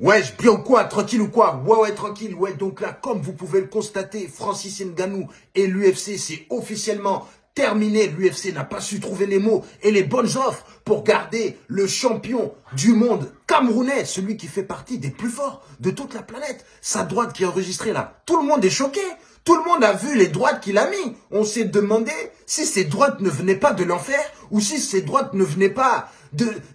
Ouais, bien ou quoi Tranquille ou quoi? Ouais, ouais, tranquille. Ouais, donc là, comme vous pouvez le constater, Francis Ngannou et l'UFC, c'est officiellement terminé. L'UFC n'a pas su trouver les mots et les bonnes offres pour garder le champion du monde camerounais, celui qui fait partie des plus forts de toute la planète. Sa droite qui est enregistrée là. Tout le monde est choqué. Tout le monde a vu les droites qu'il a mis. On s'est demandé si ces droites ne venaient pas de l'enfer ou si ces droites ne venaient pas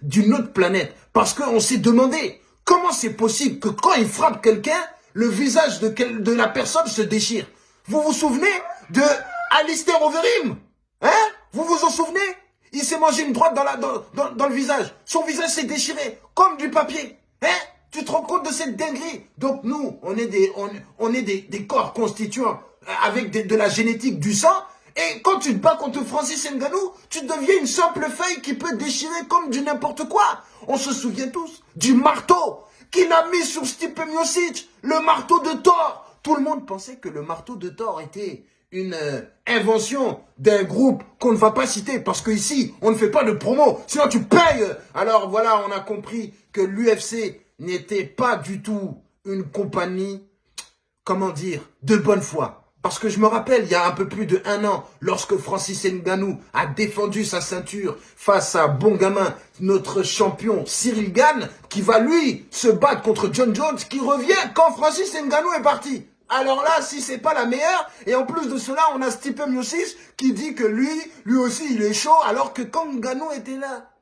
d'une autre planète. Parce qu'on s'est demandé Comment c'est possible que quand il frappe quelqu'un, le visage de, la personne se déchire? Vous vous souvenez de Alistair Overeem? Hein? Vous vous en souvenez? Il s'est mangé une droite dans, le visage. Son visage s'est déchiré, comme du papier. Hein? Tu te rends compte de cette dinguerie? Donc nous, on est des, on, est des, des corps constituants euh, avec de la génétique du sang. Et quand tu te bats contre Francis Ngannou, tu deviens une simple feuille qui peut déchirer comme du n'importe quoi. On se souvient tous du marteau qu'il a mis sur Stipe Miocic, le marteau de Thor. Tout le monde pensait que le marteau de Thor était une euh, invention d'un groupe qu'on ne va pas citer parce qu'ici, on ne fait pas de promo, sinon tu payes. Alors voilà, on a compris que l'UFC n'était pas du tout une compagnie, comment dire, de bonne foi. Parce que je me rappelle, il y a un peu plus de un an, lorsque Francis Ngannou a défendu sa ceinture face à bon gamin, notre champion Cyril Gann, qui va lui se battre contre John Jones, qui revient quand Francis Ngannou est parti. Alors là, si c'est pas la meilleure, et en plus de cela, on a Stipe Miocic qui dit que lui, lui aussi, il est chaud, alors que quand Ngannou était là,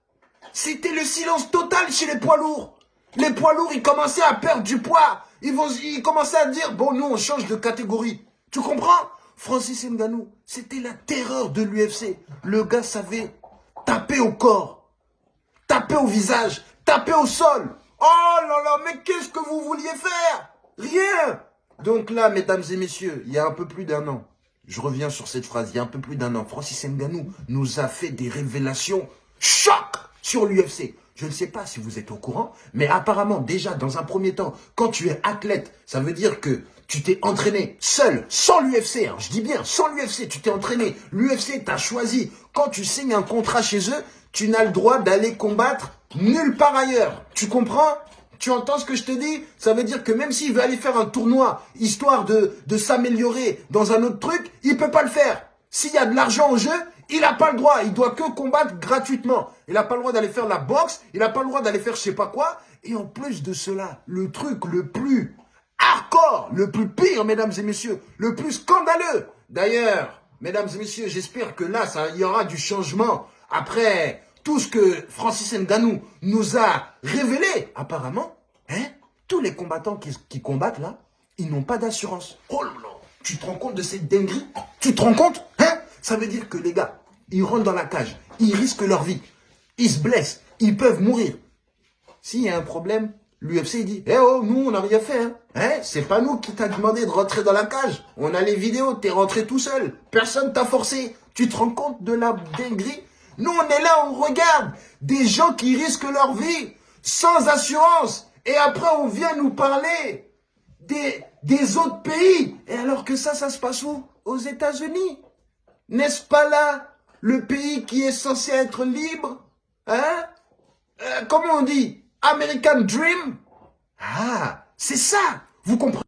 c'était le silence total chez les poids lourds. Les poids lourds, ils commençaient à perdre du poids. Ils, vont, ils commençaient à dire, bon, nous, on change de catégorie. Tu comprends? Francis Ngannou, c'était la terreur de l'UFC. Le gars savait taper au corps, taper au visage, taper au sol. Oh là là, mais qu'est-ce que vous vouliez faire? Rien Donc là, mesdames et messieurs, il y a un peu plus d'un an, je reviens sur cette phrase, il y a un peu plus d'un an, Francis Ngannou nous a fait des révélations choc sur l'UFC. Je ne sais pas si vous êtes au courant, mais apparemment, déjà, dans un premier temps, quand tu es athlète, ça veut dire que tu t'es entraîné seul, sans l'UFC, je dis bien, sans l'UFC, tu t'es entraîné. L'UFC t'a choisi. Quand tu signes un contrat chez eux, tu n'as le droit d'aller combattre nulle part ailleurs. Tu comprends? Tu entends ce que je te dis? Ça veut dire que même s'il veut aller faire un tournoi, histoire de, de s'améliorer dans un autre truc, il peut pas le faire. S'il y a de l'argent en jeu, il n'a pas le droit. Il doit que combattre gratuitement. Il n'a pas le droit d'aller faire la boxe. Il n'a pas le droit d'aller faire je sais pas quoi. Et en plus de cela, le truc le plus hardcore, le plus pire, mesdames et messieurs, le plus scandaleux. D'ailleurs, mesdames et messieurs, j'espère que là, il y aura du changement après tout ce que Francis Ngannou nous a révélé. Apparemment, hein, tous les combattants qui, qui combattent là, ils n'ont pas d'assurance. Oh là là, tu te rends compte de cette dinguerie? Tu te rends compte? Ça veut dire que les gars, ils rentrent dans la cage, ils risquent leur vie, ils se blessent, ils peuvent mourir. S'il y a un problème, l'UFC dit Eh oh, nous, on n'a rien fait. Hein, hein C'est pas nous qui t'a demandé de rentrer dans la cage. On a les vidéos, t'es rentré tout seul. Personne t'a forcé. Tu te rends compte de la dinguerie? Nous, on est là, on regarde des gens qui risquent leur vie sans assurance. Et après, on vient nous parler des, des autres pays. Et alors que ça, ça se passe où? Aux États-Unis. N'est-ce pas là le pays qui est censé être libre Hein? Euh, Comment on dit? American Dream? Ah, c'est ça Vous comprenez?